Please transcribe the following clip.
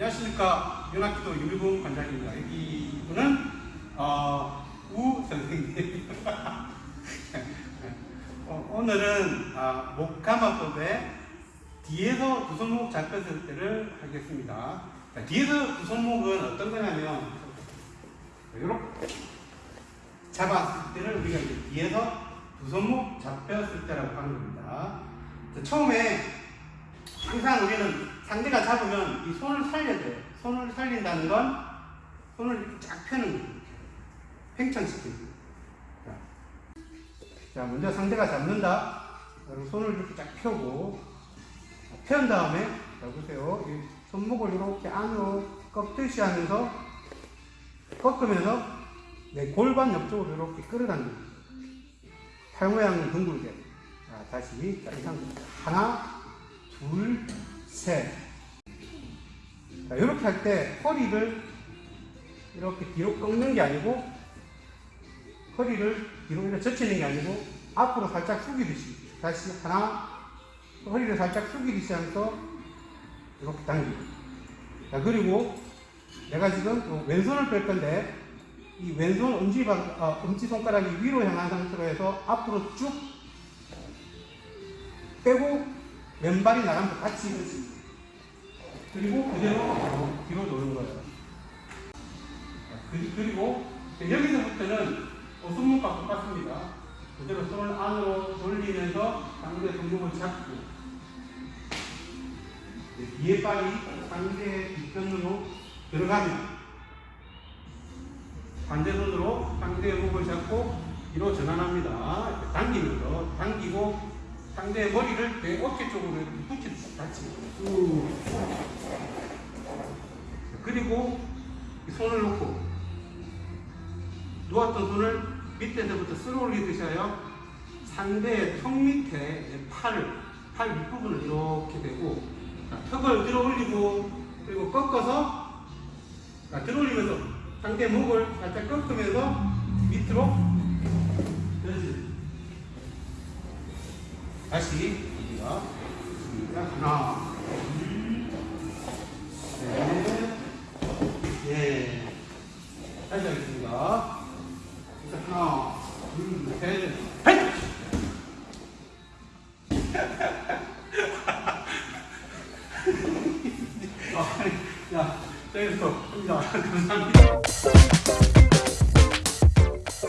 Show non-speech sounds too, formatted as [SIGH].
안녕하십니까. 윤학기도 유미봉 관장입니다. 이분은, 어, 우 선생님. [LAUGHS] 어, 오늘은, 아, 목감화법의 뒤에서 두 손목 잡혔을 때를 하겠습니다. 자, 뒤에서 두 손목은 어떤 거냐면, 이렇게 잡았을 때를 우리가 이제 뒤에서 두 손목 잡혔을 때라고 하는 겁니다. 자, 처음에 항상 우리는 상대가 잡으면 이 손을 살려야 돼요. 손을 살린다는 건 손을 이렇게 쫙 펴는 거예요. 팽창시키는 거예요. 자, 자, 먼저 상대가 잡는다. 그리고 손을 이렇게 쫙 펴고 편 다음에 자 보세요. 이 손목을 이렇게 안으로 꺾듯이 하면서 꺾으면서 내 골반 옆쪽으로 이렇게 끌어당깁니다. 팔 모양 둥글게. 자, 다시. 자, 이상. 하나, 둘, 셋. 자, 이렇게 할 때 허리를 이렇게 뒤로 꺾는 게 아니고 허리를 뒤로 이렇게 젖히는 게 아니고 앞으로 살짝 숙이듯이 다시 하나 허리를 살짝 숙이듯이 하면서 이렇게 당기고 자 그리고 내가 지금 왼손을 뺄 건데 이 왼손 엄지방, 어, 엄지손가락이 위로 향한 상태로 해서 앞으로 쭉 빼고 왼발이 나가면서 같이 그리고 그대로 뒤로 놓는 거예요. 그리고 여기서부터는 손목과 똑같습니다. 그대로 손을 안으로 돌리면서 상대 손목을 잡고 뒤에 발이 상대의 뒷편으로 들어가면 반대손으로 상대의 목을 잡고 뒤로 전환합니다. 당기면서 당기고 상대의 머리를 내 어깨 쪽으로 붙이듯이 같이 쭉 그리고 손을 놓고 누웠던 손을 밑에서부터 쓸어 올리듯이 하여 상대의 턱 밑에 팔을 팔 윗부분을 이렇게 대고 턱을 들어 올리고 그리고 꺾어서 들어 올리면서 상대 목을 살짝 꺾으면서 밑으로 다시 우리가 하나 둘셋넷 예. 다시 하겠습니다 하나 둘 셋 헷! [LAUGHS] 야, 저기서, 야, 감사합니다.